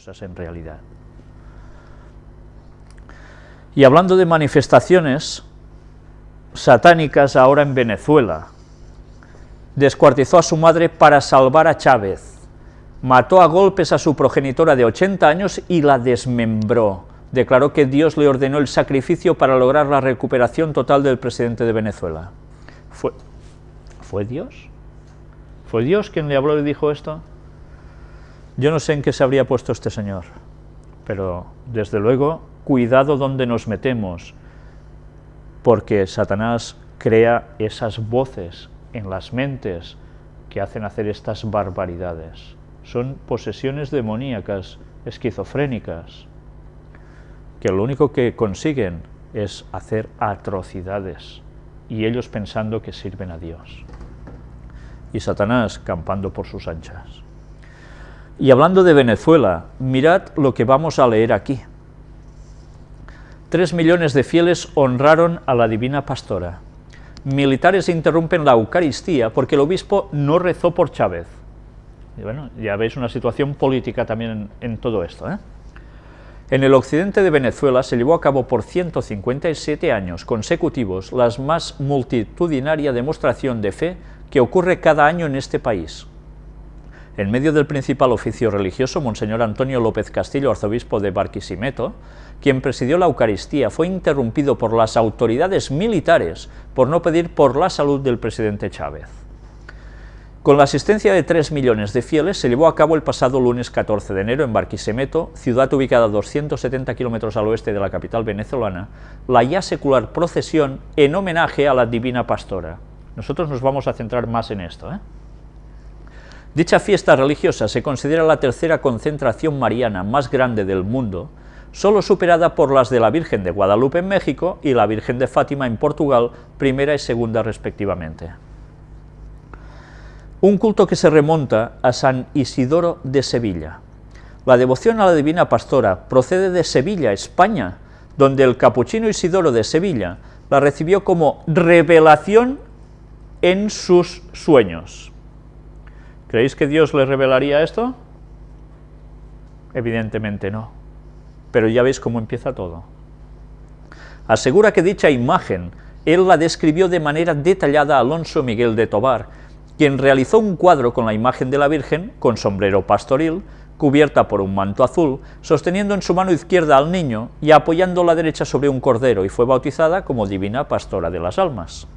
cosas en realidad. Y hablando de manifestaciones satánicas ahora en Venezuela, descuartizó a su madre para salvar a Chávez, mató a golpes a su progenitora de 80 años y la desmembró. Declaró que Dios le ordenó el sacrificio para lograr la recuperación total del presidente de Venezuela. ¿Fue, ¿fue Dios? ¿Fue Dios quien le habló y dijo esto? Yo no sé en qué se habría puesto este señor, pero desde luego, cuidado donde nos metemos, porque Satanás crea esas voces en las mentes que hacen hacer estas barbaridades. Son posesiones demoníacas, esquizofrénicas, que lo único que consiguen es hacer atrocidades, y ellos pensando que sirven a Dios. Y Satanás campando por sus anchas. Y hablando de Venezuela, mirad lo que vamos a leer aquí. Tres millones de fieles honraron a la divina pastora. Militares interrumpen la Eucaristía porque el obispo no rezó por Chávez. Y bueno, ya veis una situación política también en, todo esto. ¿eh? En el occidente de Venezuela se llevó a cabo por 157 años consecutivos la más multitudinaria demostración de fe que ocurre cada año en este país. En medio del principal oficio religioso, Monseñor Antonio López Castillo, arzobispo de Barquisimeto, quien presidió la Eucaristía, fue interrumpido por las autoridades militares por no pedir por la salud del presidente Chávez. Con la asistencia de 3 millones de fieles se llevó a cabo el pasado lunes 14 de enero en Barquisimeto, ciudad ubicada a 270 kilómetros al oeste de la capital venezolana, la ya secular procesión en homenaje a la Divina Pastora. Nosotros nos vamos a centrar más en esto. ¿eh? Dicha fiesta religiosa se considera la tercera concentración mariana más grande del mundo, solo superada por las de la Virgen de Guadalupe en México y la Virgen de Fátima en Portugal, primera y segunda respectivamente un culto que se remonta a San Isidoro de Sevilla. La devoción a la Divina Pastora procede de Sevilla, España, donde el capuchino Isidoro de Sevilla la recibió como revelación en sus sueños. ¿Creéis que Dios le revelaría esto? Evidentemente no. Pero ya veis cómo empieza todo. Asegura que dicha imagen él la describió de manera detallada a Alonso Miguel de Tobar, quien realizó un cuadro con la imagen de la Virgen, con sombrero pastoril, cubierta por un manto azul, sosteniendo en su mano izquierda al niño y apoyando la derecha sobre un cordero, y fue bautizada como Divina Pastora de las Almas.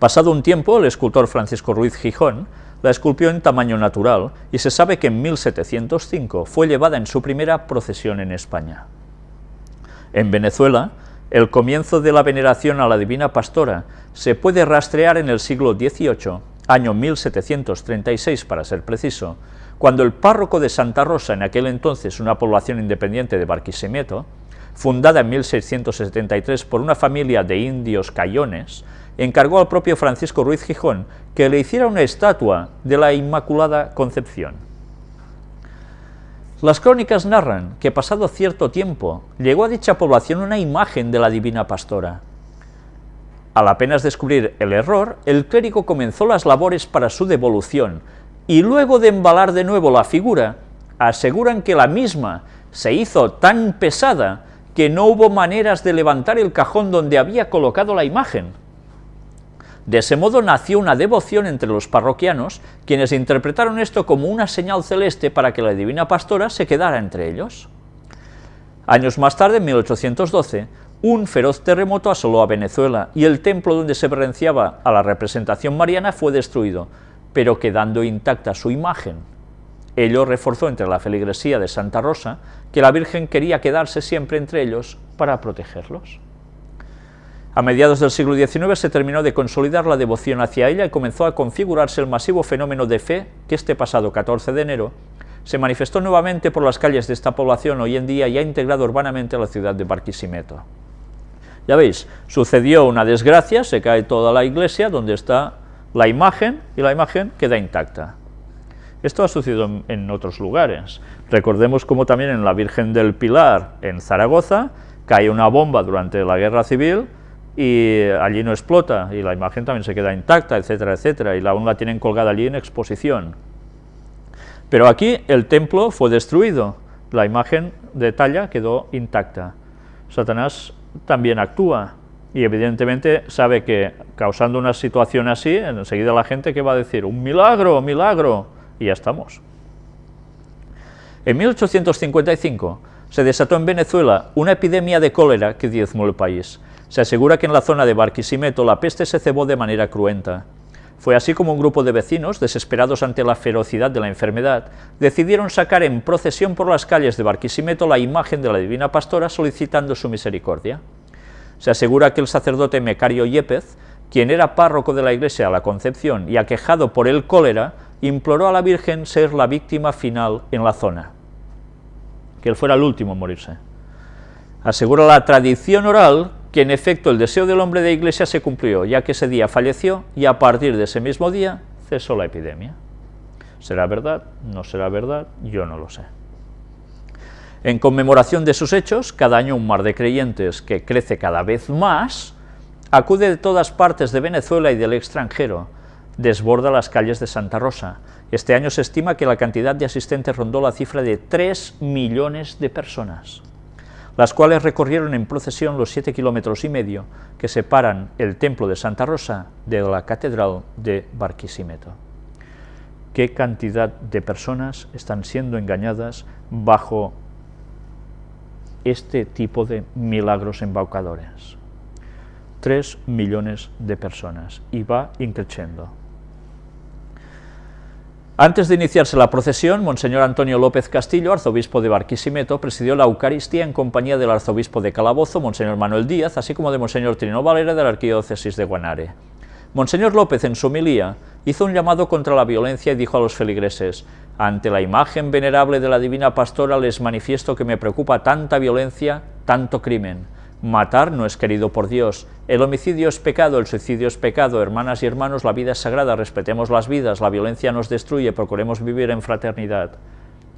Pasado un tiempo, el escultor Francisco Ruiz Gijón la esculpió en tamaño natural, y se sabe que en 1705 fue llevada en su primera procesión en España. En Venezuela, el comienzo de la veneración a la Divina Pastora se puede rastrear en el siglo XVIII año 1736 para ser preciso, cuando el párroco de Santa Rosa, en aquel entonces una población independiente de Barquisimeto, fundada en 1673 por una familia de indios cayones, encargó al propio Francisco Ruiz Gijón que le hiciera una estatua de la Inmaculada Concepción. Las crónicas narran que pasado cierto tiempo llegó a dicha población una imagen de la Divina Pastora, al apenas descubrir el error, el clérigo comenzó las labores para su devolución, y luego de embalar de nuevo la figura, aseguran que la misma se hizo tan pesada que no hubo maneras de levantar el cajón donde había colocado la imagen. De ese modo nació una devoción entre los parroquianos, quienes interpretaron esto como una señal celeste para que la divina pastora se quedara entre ellos. Años más tarde, en 1812, un feroz terremoto asoló a Venezuela y el templo donde se referenciaba a la representación mariana fue destruido, pero quedando intacta su imagen. Ello reforzó entre la feligresía de Santa Rosa que la Virgen quería quedarse siempre entre ellos para protegerlos. A mediados del siglo XIX se terminó de consolidar la devoción hacia ella y comenzó a configurarse el masivo fenómeno de fe que este pasado 14 de enero se manifestó nuevamente por las calles de esta población hoy en día y ha integrado urbanamente la ciudad de Barquisimeto. Ya veis, sucedió una desgracia, se cae toda la iglesia donde está la imagen y la imagen queda intacta. Esto ha sucedido en, otros lugares. Recordemos como también en la Virgen del Pilar, en Zaragoza, cae una bomba durante la guerra civil y allí no explota, y la imagen también se queda intacta, etcétera, etcétera, y aún la tienen colgada allí en exposición. Pero aquí el templo fue destruido, la imagen de talla quedó intacta. Satanás también actúa, y evidentemente sabe que causando una situación así, enseguida la gente que va a decir, un milagro, milagro, y ya estamos. En 1855 se desató en Venezuela una epidemia de cólera que diezmó el país. Se asegura que en la zona de Barquisimeto la peste se cebó de manera cruenta. Fue así como un grupo de vecinos, desesperados ante la ferocidad de la enfermedad, decidieron sacar en procesión por las calles de Barquisimeto la imagen de la Divina Pastora solicitando su misericordia. Se asegura que el sacerdote Mecario Yepez, quien era párroco de la iglesia a la Concepción y aquejado por el cólera, imploró a la Virgen ser la víctima final en la zona, que él fuera el último en morirse. Asegura la tradición oral que en efecto el deseo del hombre de iglesia se cumplió, ya que ese día falleció y a partir de ese mismo día cesó la epidemia. ¿Será verdad? ¿No será verdad? Yo no lo sé. En conmemoración de sus hechos, cada año un mar de creyentes que crece cada vez más, acude de todas partes de Venezuela y del extranjero, desborda las calles de Santa Rosa. Este año se estima que la cantidad de asistentes rondó la cifra de 3 millones de personas, las cuales recorrieron en procesión los 7 kilómetros y medio que separan el templo de Santa Rosa de la catedral de Barquisimeto. ¿Qué cantidad de personas están siendo engañadas bajo este tipo de milagros embaucadores. Tres millones de personas y va increciendo. Antes de iniciarse la procesión, Monseñor Antonio López Castillo, arzobispo de Barquisimeto, presidió la Eucaristía en compañía del arzobispo de Calabozo, Monseñor Manuel Díaz, así como de Monseñor Trino Valera de la Arquidiócesis de Guanare. Monseñor López, en su homilía, hizo un llamado contra la violencia y dijo a los feligreses, ante la imagen venerable de la Divina Pastora les manifiesto que me preocupa tanta violencia, tanto crimen. Matar no es querido por Dios, el homicidio es pecado, el suicidio es pecado, hermanas y hermanos, la vida es sagrada, respetemos las vidas, la violencia nos destruye, procuremos vivir en fraternidad.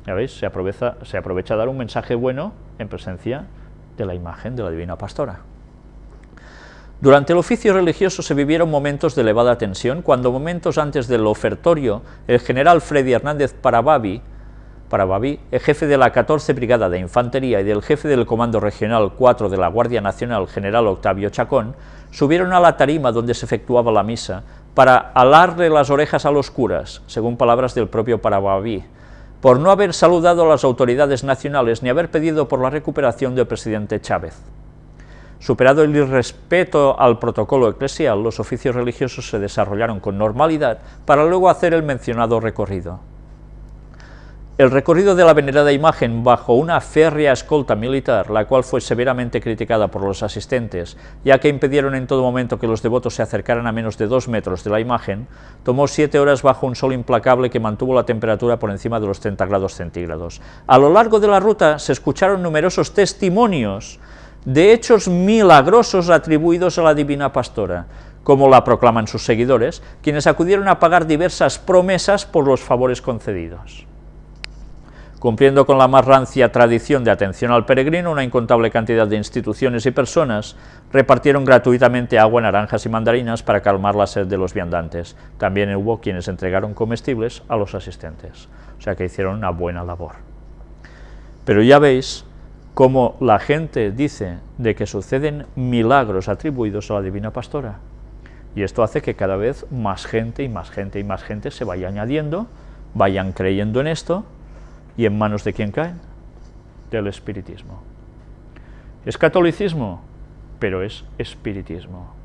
¿Ya veis? Se aprovecha, se aprovecha dar un mensaje bueno en presencia de la imagen de la Divina Pastora. Durante el oficio religioso se vivieron momentos de elevada tensión, cuando momentos antes del ofertorio, el general Freddy Hernández Parababi, Parababi, el jefe de la 14 Brigada de Infantería y del jefe del Comando Regional 4 de la Guardia Nacional, general Octavio Chacón, subieron a la tarima donde se efectuaba la misa para alarle las orejas a los curas, según palabras del propio Parababi, por no haber saludado a las autoridades nacionales ni haber pedido por la recuperación del presidente Chávez. Superado el irrespeto al protocolo eclesial, los oficios religiosos se desarrollaron con normalidad para luego hacer el mencionado recorrido. El recorrido de la venerada imagen bajo una férrea escolta militar, la cual fue severamente criticada por los asistentes, ya que impidieron en todo momento que los devotos se acercaran a menos de dos metros de la imagen, tomó siete horas bajo un sol implacable que mantuvo la temperatura por encima de los 30 grados centígrados. A lo largo de la ruta se escucharon numerosos testimonios de hechos milagrosos atribuidos a la Divina Pastora, como la proclaman sus seguidores, quienes acudieron a pagar diversas promesas por los favores concedidos. Cumpliendo con la más rancia tradición de atención al peregrino, una incontable cantidad de instituciones y personas repartieron gratuitamente agua, naranjas y mandarinas para calmar la sed de los viandantes. También hubo quienes entregaron comestibles a los asistentes, o sea que hicieron una buena labor. Pero ya veis como la gente dice de que suceden milagros atribuidos a la Divina Pastora. Y esto hace que cada vez más gente y más gente y más gente se vaya añadiendo, vayan creyendo en esto, y en manos de quién caen? Del espiritismo. Es catolicismo, pero es espiritismo.